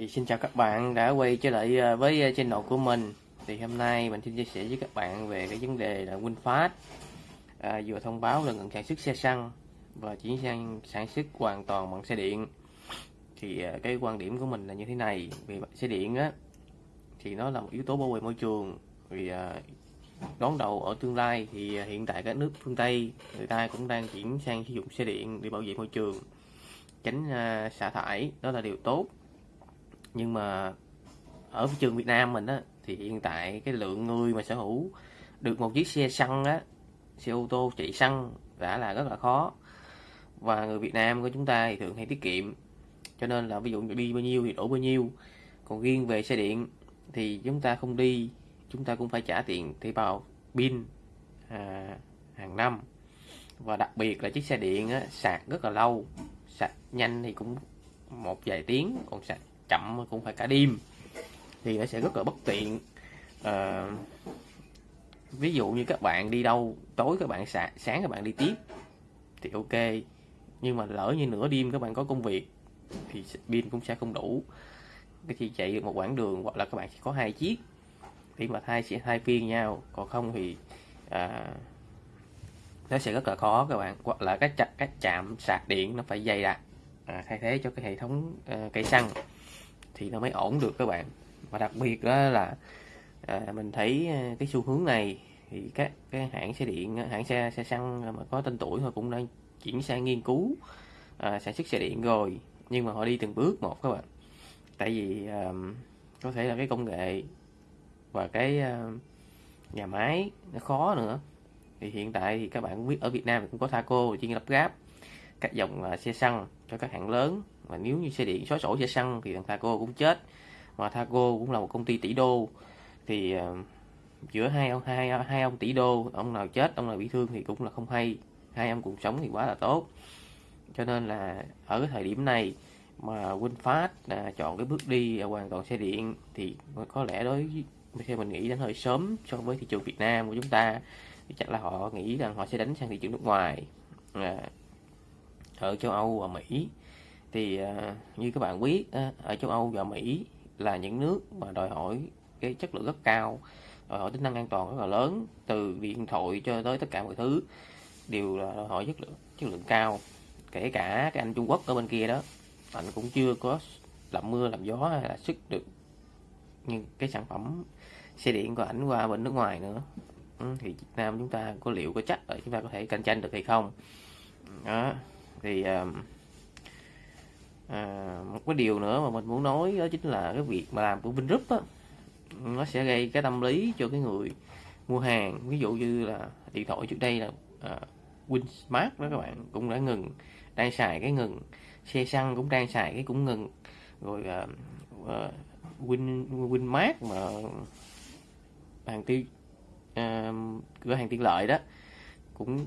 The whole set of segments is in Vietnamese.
Thì xin chào các bạn đã quay trở lại ờ, với ờ, channel của mình. Thì hôm nay mình xin chia sẻ với các bạn về cái vấn đề là WinFast. À, Vừa thông báo là ngừng sản xuất xe xăng Và chuyển sang sản xuất hoàn toàn bằng xe điện. Thì cái quan điểm của mình là như thế này vì xe điện á Thì nó là một yếu tố bảo vệ môi trường. Vì à, đón đầu ở tương lai thì hiện tại các nước phương Tây người ta cũng đang chuyển sang sử dụng xe điện để bảo vệ môi trường. Tránh xả thải đó là điều tốt nhưng mà ở thị trường Việt Nam mình á thì hiện tại cái lượng người mà sở hữu được một chiếc xe xăng á xe ô tô chạy xăng đã là rất là khó. Và người Việt Nam của chúng ta thì thường hay tiết kiệm. Cho nên là ví dụ đi bao nhiêu thì đổ bao nhiêu. Còn riêng về xe điện thì chúng ta không đi chúng ta cũng phải trả tiền thuê bao pin à, hàng năm. Và đặc biệt là chiếc xe điện á, sạc rất là lâu. Sạc nhanh thì cũng một vài tiếng còn sạc chậm cũng phải cả đêm thì nó sẽ rất là bất tiện. À, ví dụ như các bạn đi đâu tối các bạn sạc sáng các bạn đi tiếp thì ok nhưng mà lỡ như nửa đêm các bạn có công việc thì pin cũng sẽ không đủ. Cái chị chạy được một quãng đường hoặc là các bạn chỉ có hai chiếc thì mà thay sẽ thay phiên nhau còn không thì à, nó sẽ rất là khó các bạn. Hoặc là các chặt các chạm sạc điện nó phải dày đặc à, thay thế cho cái hệ thống à, cây xăng thì nó mới ổn được các bạn. Và đặc biệt đó là à, mình thấy à, cái xu hướng này thì các cái hãng xe điện hãng xe xe xăng mà có tên tuổi thôi cũng đang chuyển sang nghiên cứu à, sản xuất xe điện rồi nhưng mà họ đi từng bước một các bạn. Tại vì à, có thể là cái công nghệ và cái à, nhà máy nó khó nữa. Thì hiện tại thì các bạn cũng biết ở Việt Nam cũng có Thaco chuyên lắp ráp các dòng à, xe xăng cho các hãng lớn và nếu như xe điện xóa sổ xe xăng thì thằng Thaco cũng chết. Mà Thaco cũng là một công ty tỷ đô. Thì uh, giữa hai ông hai hai ông tỷ đô ông nào chết ông nào bị thương thì cũng là không hay. Hai ông cùng sống thì quá là tốt. Cho nên là ở cái thời điểm này mà WinFast là chọn cái bước đi hoàn toàn xe điện thì có lẽ đối với theo mình nghĩ đến hơi sớm so với thị trường Việt Nam của chúng ta. Thì chắc là họ nghĩ rằng họ sẽ đánh sang thị trường nước ngoài. À, ở châu Âu và Mỹ thì à, như các bạn biết ở châu Âu và Mỹ là những nước mà đòi hỏi cái chất lượng rất cao đòi hỏi tính năng an toàn rất là lớn từ điện thoại cho tới tất cả mọi thứ đều là đòi hỏi chất lượng chất lượng cao. Kể cả cái anh Trung Quốc ở bên kia đó anh cũng chưa có làm mưa làm gió hay là sức được nhưng cái sản phẩm xe điện của ảnh qua bên nước ngoài nữa. Ừ, thì Việt Nam chúng ta có liệu có chắc là chúng ta có thể cạnh tranh được hay không? Đó thì uh, à, một cái điều nữa mà mình muốn nói đó chính là cái việc mà làm của Vingroup á nó sẽ gây cái tâm lý cho cái người mua hàng. Ví dụ như là điện thoại trước đây là à, Winsmart đó các bạn cũng đã ngừng đang xài cái ngừng. Xe xăng cũng đang xài cái cũng ngừng. Rồi à, à, Win Winmart mà hàng tiêu à, cửa hàng tiện lợi đó cũng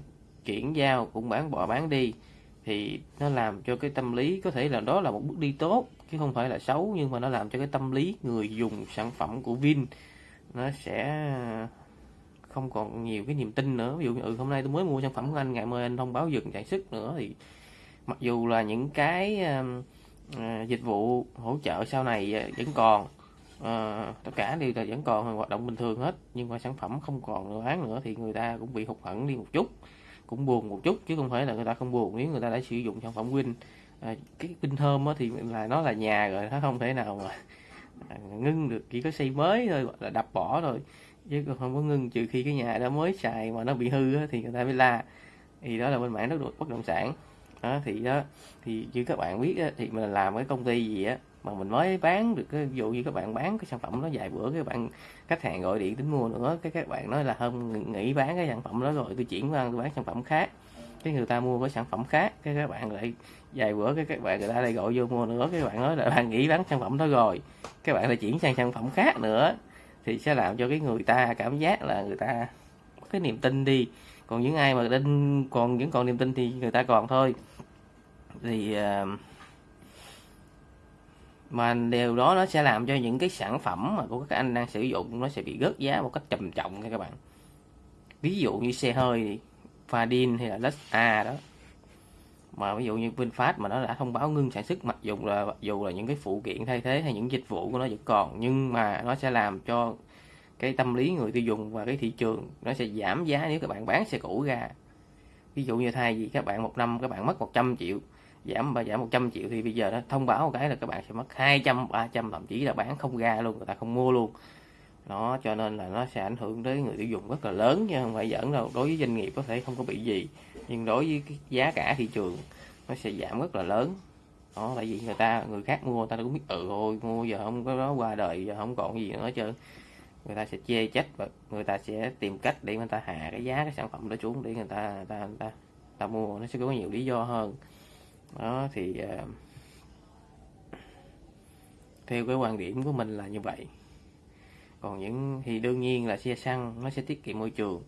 chuyển giao cũng bán bỏ bán đi thì nó làm cho cái tâm lý có thể là đó là một bước đi tốt chứ không phải là xấu nhưng mà nó làm cho cái tâm lý người dùng sản phẩm của Vin nó sẽ ờ, không còn nhiều cái niềm tin nữa. Ví dụ như ừ, hôm nay tôi mới mua sản phẩm của anh ngày mai anh thông báo dừng sản xuất nữa. Thì mặc dù là những cái uh, uh, dịch vụ hỗ trợ sau này vẫn còn uh, tất cả đều là vẫn còn hoạt động bình thường hết nhưng mà sản phẩm không còn bán nữa thì người ta cũng bị hụt hẫng đi một chút cũng buồn một chút chứ không phải là người ta không buồn nếu người ta đã sử dụng sản phẩm Win à, cái Win thơm thì là nó là nhà rồi nó không thể nào mà à, ngưng được chỉ có xây mới thôi là đập bỏ rồi chứ không có ngưng trừ khi cái nhà đó mới xài mà nó bị hư á, thì người ta mới la. Thì đó là bên mảng đất bất động sản. Đó thì đó thì như các bạn biết á, thì mình làm cái công ty gì á mà mình mới bán được cái ví dụ như các bạn bán cái sản phẩm đó vài bữa các bạn khách hàng gọi điện tính mua nữa cái các bạn nói là hôm nghỉ bán cái sản phẩm đó rồi tôi chuyển qua tôi bán sản phẩm khác. Cái người ta mua cái sản phẩm khác cái các bạn lại vài bữa cái các bạn người ta lại gọi vô mua nữa cái bạn nói là bạn nghỉ bán sản phẩm đó rồi các bạn lại chuyển sang sản phẩm khác nữa. Thì sẽ làm cho cái người ta cảm giác là người ta có cái niềm tin đi. Còn những ai mà tin còn vẫn còn niềm tin thì người ta còn thôi. Thì uh, mà điều đó nó sẽ làm cho những cái sản phẩm mà của các anh đang sử dụng nó sẽ bị rớt giá một cách trầm trọng nha các bạn. Ví dụ như xe hơi Fadin hay là Lux A đó. Mà ví dụ như VinFast mà nó đã thông báo ngưng sản xuất, mặc dù là, mặc dù là những cái phụ kiện thay thế hay những dịch vụ của nó vẫn còn, nhưng mà nó sẽ làm cho cái tâm lý người tiêu dùng và cái thị trường nó sẽ giảm giá nếu các bạn bán xe cũ ra. Ví dụ như thay vì các bạn một năm các bạn mất 100 triệu giảm và giảm 100 triệu thì bây giờ nó thông báo một cái là các bạn sẽ mất 200 300 thậm chí là bán không ra luôn người ta không mua luôn. Nó cho nên là nó sẽ ảnh hưởng tới người tiêu dùng rất là lớn chứ không phải giỡn đâu. Đối với doanh nghiệp có thể không có bị gì nhưng đối với cái giá cả thị trường nó sẽ giảm rất là lớn. Đó tại vì người ta người khác mua người ta cũng biết ừ thôi mua giờ không có đó qua đời giờ không còn gì nữa chứ người ta sẽ chê trách và người ta sẽ tìm cách để người ta hạ cái giá cái sản phẩm đó xuống để người ta người ta, người ta, người ta mua. Nó sẽ có nhiều lý do hơn đó thì uh, theo cái quan điểm của mình là như vậy. Còn những thì đương nhiên là xe xăng nó sẽ tiết kiệm môi trường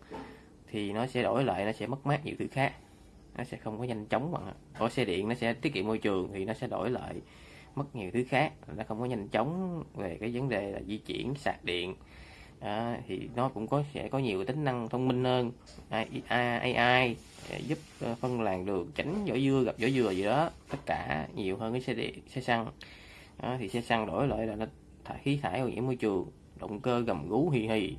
thì nó sẽ đổi lại nó sẽ mất mát nhiều thứ khác. Nó sẽ không có nhanh chóng bằng có xe điện nó sẽ tiết kiệm môi trường thì nó sẽ đổi lại mất nhiều thứ khác. Nó không có nhanh chóng về cái vấn đề là di chuyển sạc điện. À, thì nó cũng có sẽ có nhiều tính năng thông minh hơn. AI, AI Dạ, giúp ờ, phân làn đường tránh vỏ dưa gặp vỏ dừa gì đó. Tất cả nhiều hơn cái xe điện xe xăng. À, thì xe xăng đổi lại là nó thải khí thải ô nhiễm môi trường động cơ gầm gú hì hì.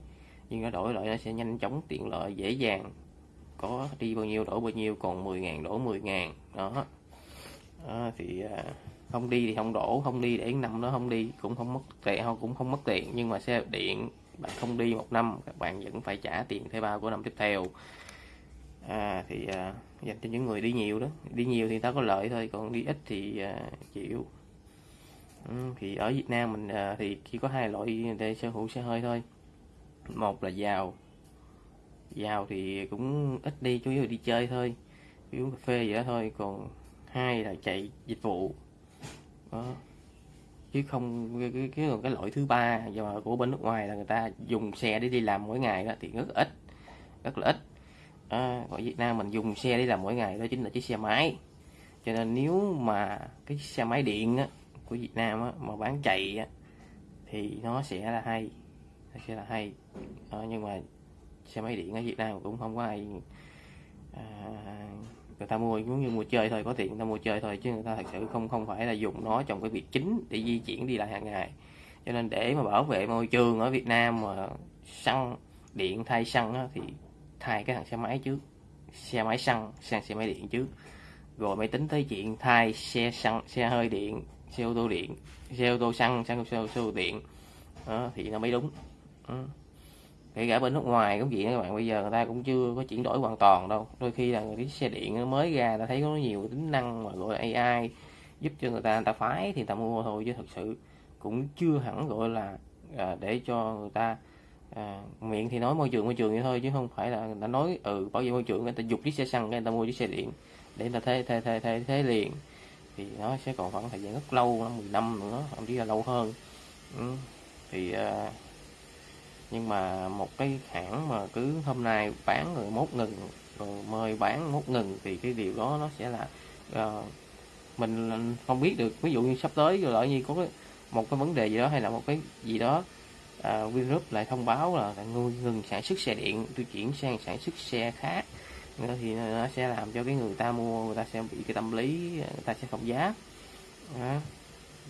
Nhưng nó đổi lại nó sẽ nhanh chóng tiện lợi dễ dàng. Có đi bao nhiêu đổ bao nhiêu còn 10.000 đổ 10.000 đó. À, thì à, không đi thì không đổ không đi để năm nó không đi cũng không mất tiền không cũng không mất tiền. Nhưng mà xe điện bạn không đi một năm các bạn vẫn phải trả tiền thuê bao của năm tiếp theo à, thì à, dành cho những người đi nhiều đó. Đi nhiều thì ta có lợi thôi còn đi ít thì à, chịu. Ừ, thì ở Việt Nam mình à, thì chỉ có hai loại để sở hữu xe hơi thôi. Một là giàu. Giàu thì cũng ít đi chủ yếu là đi chơi thôi uống cà phê vậy đó thôi. Còn hai là chạy dịch vụ. Đó. Chứ không cái cái, cái, cái loại thứ ba và của bên nước ngoài là người ta dùng xe để đi làm mỗi ngày đó thì rất ít rất là ít à, ở Việt Nam mình dùng xe đi làm mỗi ngày đó chính là chiếc xe máy. Cho nên nếu mà cái xe máy điện á, của Việt Nam á, mà bán chạy á, thì nó sẽ là hay nó sẽ là hay. À, nhưng mà xe máy điện ở Việt Nam cũng không có ai à, người ta mua giống như mua chơi thôi có tiền người ta mua chơi thôi chứ người ta thật sự không không phải là dùng nó trong cái việc chính để di chuyển đi lại hàng ngày. Cho nên để mà bảo vệ môi trường ở Việt Nam mà xăng điện thay xăng á, thì thay cái thằng xe máy trước xe máy xăng sang xe máy điện trước. Rồi mới tính tới chuyện thay xe xăng xe hơi điện xe ô tô điện xe ô tô xăng sang xe ô tô điện. Đó, thì nó mới đúng. Đó. Kể cả bên nước ngoài cũng vậy các bạn bây giờ người ta cũng chưa có chuyển đổi hoàn toàn đâu. Đôi khi là cái xe điện mới ra ta thấy có nhiều tính năng mà gọi là AI giúp cho người ta người ta phái thì người ta mua thôi chứ thật sự cũng chưa hẳn gọi là à, để cho người ta à, miệng thì nói môi trường môi trường vậy thôi chứ không phải là người ta nói ừ bảo vệ môi trường người ta dục chiếc xe xăng người ta mua chiếc xe điện để người ta thế thế thế thế, thế liền thì nó sẽ còn khoảng thời gian rất lâu năm 10 năm nữa thậm chí là lâu hơn ừ. thì à, nhưng mà một cái hãng mà cứ hôm nay bán rồi mốt ngừng rồi mời bán mốt ngừng thì cái điều đó nó sẽ là uh, mình không biết được ví dụ như sắp tới rồi lại như có cái, một cái vấn đề gì đó hay là một cái gì đó À, Vingroup lại thông báo là ngừng, ngừng sản xuất xe điện tôi chuyển sang sản xuất xe khác. Thì nó sẽ làm cho cái người ta mua người ta sẽ bị cái tâm lý người ta sẽ không giá. Đó.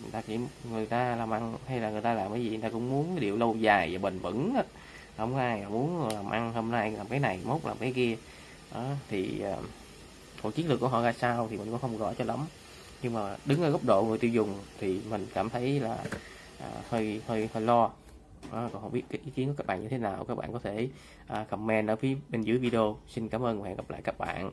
Người ta chỉ người ta làm ăn hay là người ta làm cái gì người ta cũng muốn cái điều lâu dài và bền vững đó. không ai muốn làm ăn hôm nay làm cái này mốt làm cái kia. Đó thì ờ, uh, còn chiến lược của họ ra sao thì mình cũng không rõ cho lắm. Nhưng mà đứng ở góc độ người tiêu dùng thì mình cảm thấy là à, hơi hơi hơi lo à, còn không biết cái ý kiến của các bạn như thế nào các bạn có thể à, comment ở phía bên dưới video. Xin cảm ơn và hẹn gặp lại các bạn.